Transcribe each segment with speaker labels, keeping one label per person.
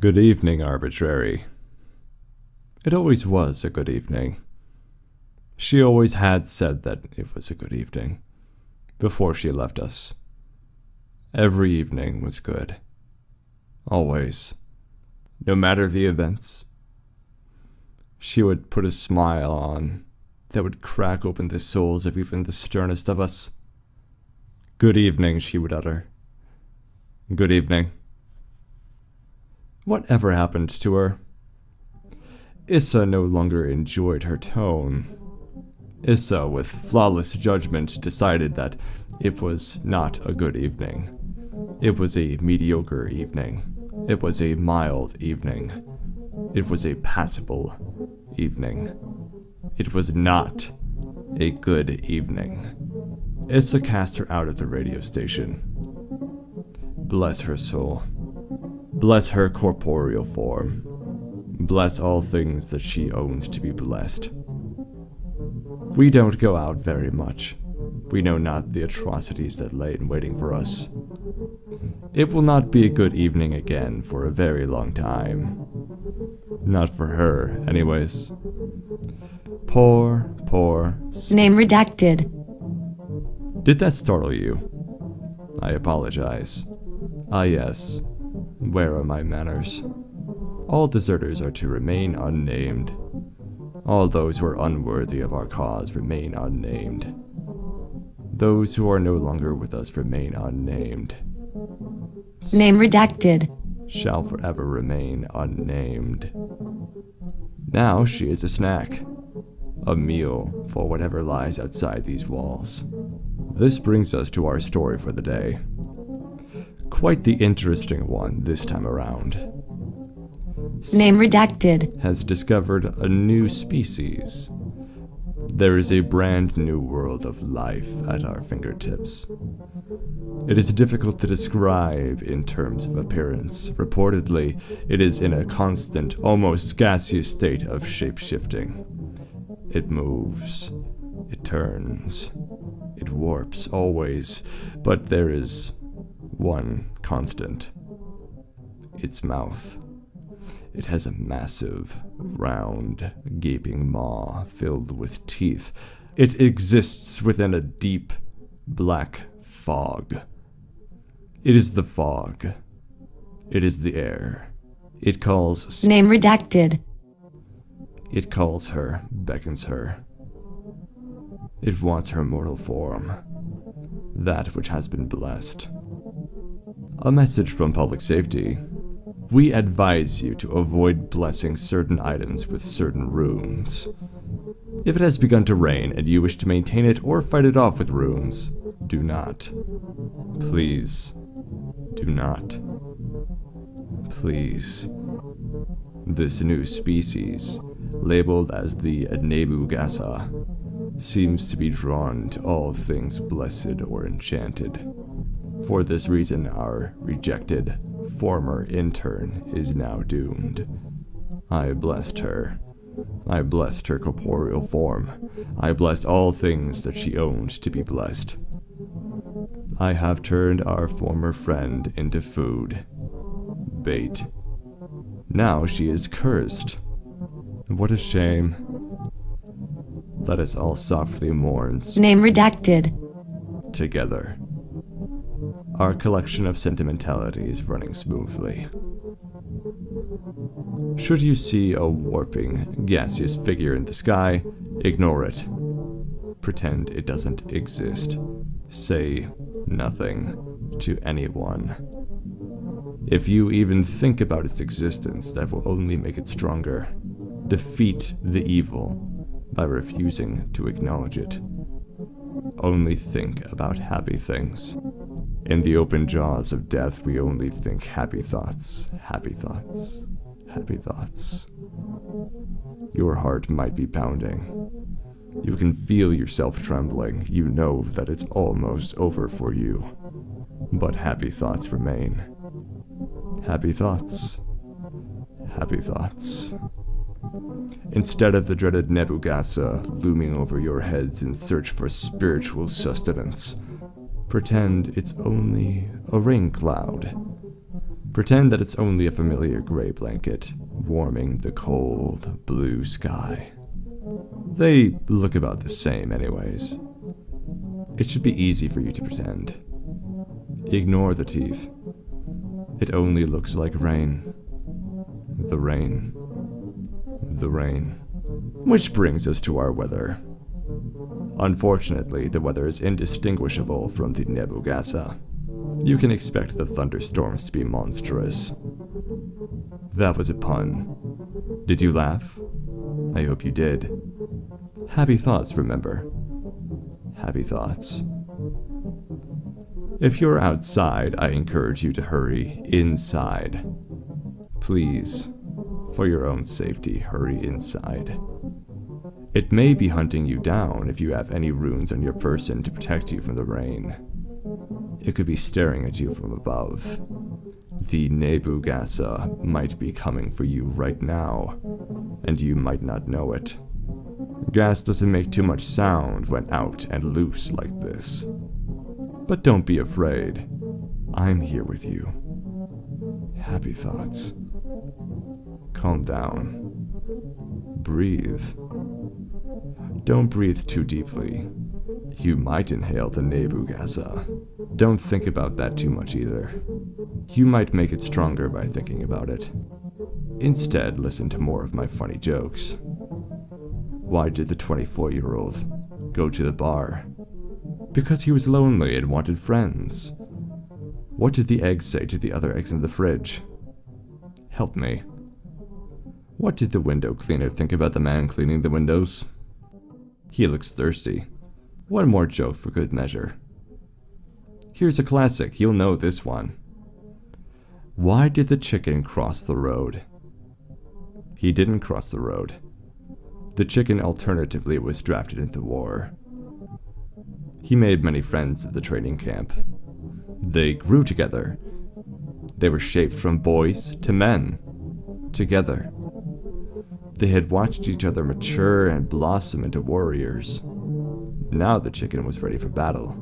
Speaker 1: Good evening, arbitrary. It always was a good evening. She always had said that it was a good evening before she left us. Every evening was good. Always. No matter the events. She would put a smile on that would crack open the souls of even the sternest of us. Good evening, she would utter. Good evening. Whatever happened to her? Issa no longer enjoyed her tone. Issa, with flawless judgment, decided that it was not a good evening. It was a mediocre evening. It was a mild evening. It was a passable evening. It was not a good evening. Issa cast her out of the radio station. Bless her soul. Bless her corporeal form. Bless all things that she owns to be blessed. We don't go out very much. We know not the atrocities that lay in waiting for us. It will not be a good evening again for a very long time. Not for her, anyways. Poor, poor.
Speaker 2: Name redacted.
Speaker 1: Did that startle you? I apologize. Ah, yes. Where are my manners? All deserters are to remain unnamed. All those who are unworthy of our cause remain unnamed. Those who are no longer with us remain unnamed.
Speaker 2: Name redacted.
Speaker 1: Shall forever remain unnamed. Now she is a snack. A meal for whatever lies outside these walls. This brings us to our story for the day. Quite the interesting one this time around.
Speaker 2: Name redacted.
Speaker 1: Has discovered a new species. There is a brand new world of life at our fingertips. It is difficult to describe in terms of appearance. Reportedly, it is in a constant, almost gaseous state of shape-shifting. It moves. It turns. It warps always, but there is one constant its mouth. It has a massive, round, gaping maw filled with teeth. It exists within a deep, black fog. It is the fog. It is the air. It calls.
Speaker 2: Name redacted.
Speaker 1: It calls her, beckons her. It wants her mortal form. That which has been blessed. A message from public safety. We advise you to avoid blessing certain items with certain runes. If it has begun to rain and you wish to maintain it or fight it off with runes, do not. Please, do not. Please. This new species, labeled as the Nebugasa, seems to be drawn to all things blessed or enchanted. For this reason, our rejected former intern is now doomed. I blessed her. I blessed her corporeal form. I blessed all things that she owned to be blessed. I have turned our former friend into food. Bait. Now she is cursed. What a shame. Let us all softly mourn
Speaker 2: Name redacted.
Speaker 1: together. Our collection of sentimentality is running smoothly. Should you see a warping, gaseous figure in the sky, ignore it. Pretend it doesn't exist. Say nothing to anyone. If you even think about its existence, that will only make it stronger. Defeat the evil by refusing to acknowledge it. Only think about happy things. In the open jaws of death, we only think happy thoughts, happy thoughts, happy thoughts. Your heart might be pounding. You can feel yourself trembling. You know that it's almost over for you. But happy thoughts remain. Happy thoughts. Happy thoughts. Instead of the dreaded Nebugasa looming over your heads in search for spiritual sustenance, pretend it's only a rain cloud. Pretend that it's only a familiar gray blanket warming the cold blue sky. They look about the same, anyways. It should be easy for you to pretend. Ignore the teeth. It only looks like rain. The rain. The rain. Which brings us to our weather. Unfortunately, the weather is indistinguishable from the Nebugasa. You can expect the thunderstorms to be monstrous. That was a pun. Did you laugh? I hope you did. Happy thoughts, remember. Happy thoughts. If you're outside, I encourage you to hurry inside. Please, for your own safety, hurry inside. It may be hunting you down if you have any runes on your person to protect you from the rain. It could be staring at you from above. The Nebugasa might be coming for you right now, and you might not know it. Gas doesn't make too much sound when out and loose like this. But don't be afraid. I'm here with you. Happy thoughts. Calm down. Breathe. Don't breathe too deeply. You might inhale the Nebugasa. Don't think about that too much either. You might make it stronger by thinking about it. Instead, listen to more of my funny jokes. Why did the 24 year old go to the bar? Because he was lonely and wanted friends. What did the eggs say to the other eggs in the fridge? Help me. What did the window cleaner think about the man cleaning the windows? He looks thirsty. One more joke for good measure. Here's a classic, you'll know this one. Why did the chicken cross the road? He didn't cross the road. The chicken alternatively was drafted into war. He made many friends at the training camp. They grew together. They were shaped from boys to men. Together. They had watched each other mature and blossom into warriors. Now the chicken was ready for battle.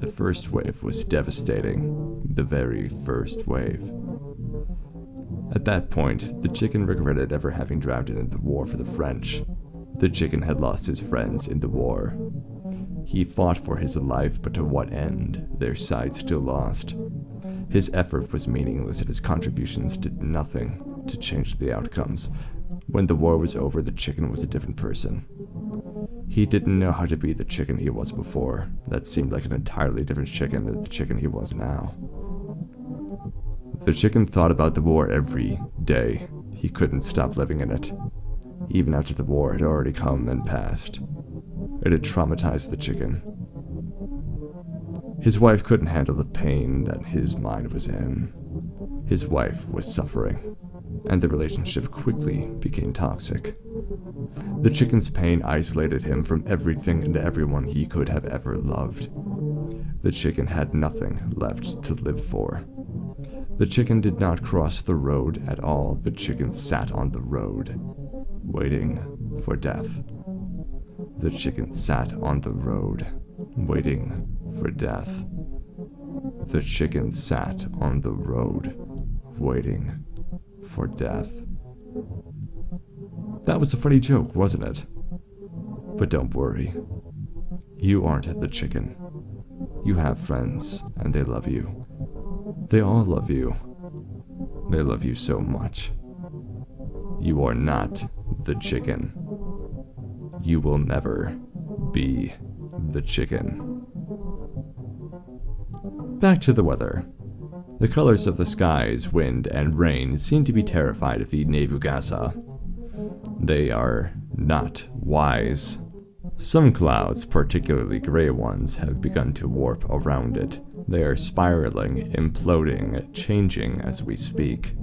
Speaker 1: The first wave was devastating. The very first wave. At that point, the chicken regretted ever having drafted into the war for the French. The chicken had lost his friends in the war. He fought for his life, but to what end? Their side still lost. His effort was meaningless and his contributions did nothing to change the outcomes. When the war was over, the chicken was a different person. He didn't know how to be the chicken he was before. That seemed like an entirely different chicken than the chicken he was now. The chicken thought about the war every day. He couldn't stop living in it. Even after the war had already come and passed. It had traumatized the chicken. His wife couldn't handle the pain that his mind was in. His wife was suffering, and the relationship quickly became toxic. The chicken's pain isolated him from everything and everyone he could have ever loved. The chicken had nothing left to live for. The chicken did not cross the road at all. The chicken sat on the road, waiting for death. The chicken sat on the road, waiting for death. The chicken sat on the road, waiting for death. That was a funny joke, wasn't it? But don't worry. You aren't the chicken. You have friends, and they love you. They all love you. They love you so much. You are not the chicken. You will never be the chicken. Back to the weather. The colors of the skies, wind, and rain seem to be terrified of the Nebugasa. They are not wise. Some clouds, particularly gray ones, have begun to warp around it. They are spiraling, imploding, changing as we speak.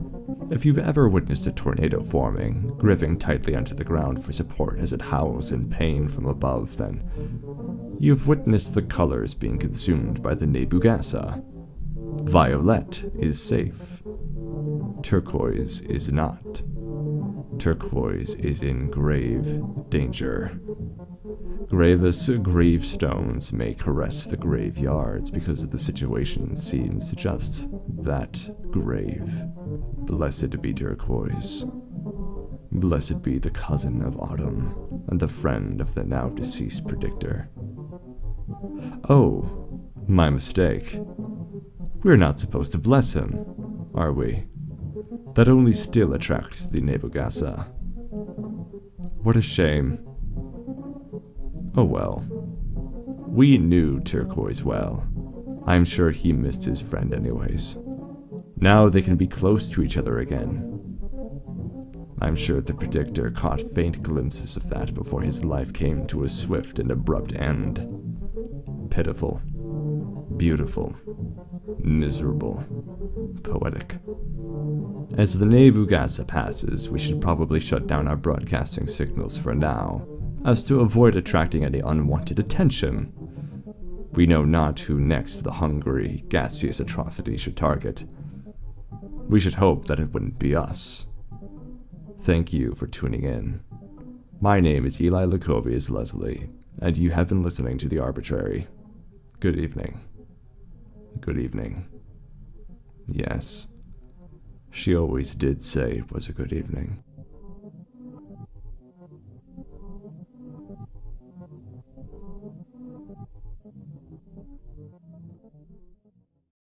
Speaker 1: If you've ever witnessed a tornado forming, gripping tightly onto the ground for support as it howls in pain from above, then you've witnessed the colors being consumed by the Nebugasa. Violet is safe. Turquoise is not. Turquoise is in grave danger. Gravis gravestones may caress the graveyards because the situation seems just that grave. Blessed be turquoise. Blessed be the cousin of Autumn and the friend of the now deceased predictor. Oh, my mistake. We're not supposed to bless him, are we? That only still attracts the Nebugasa. What a shame. Oh well. We knew Turquoise well. I'm sure he missed his friend anyways. Now they can be close to each other again. I'm sure the Predictor caught faint glimpses of that before his life came to a swift and abrupt end. Pitiful. Beautiful. Miserable. Poetic. As the Nebugasa passes, we should probably shut down our broadcasting signals for now, as to avoid attracting any unwanted attention. We know not who next the hungry, gaseous atrocity should target. We should hope that it wouldn't be us. Thank you for tuning in. My name is Eli Lacovius Leslie, and you have been listening to The Arbitrary. Good evening. Good evening. Yes, she always did say it was a good evening.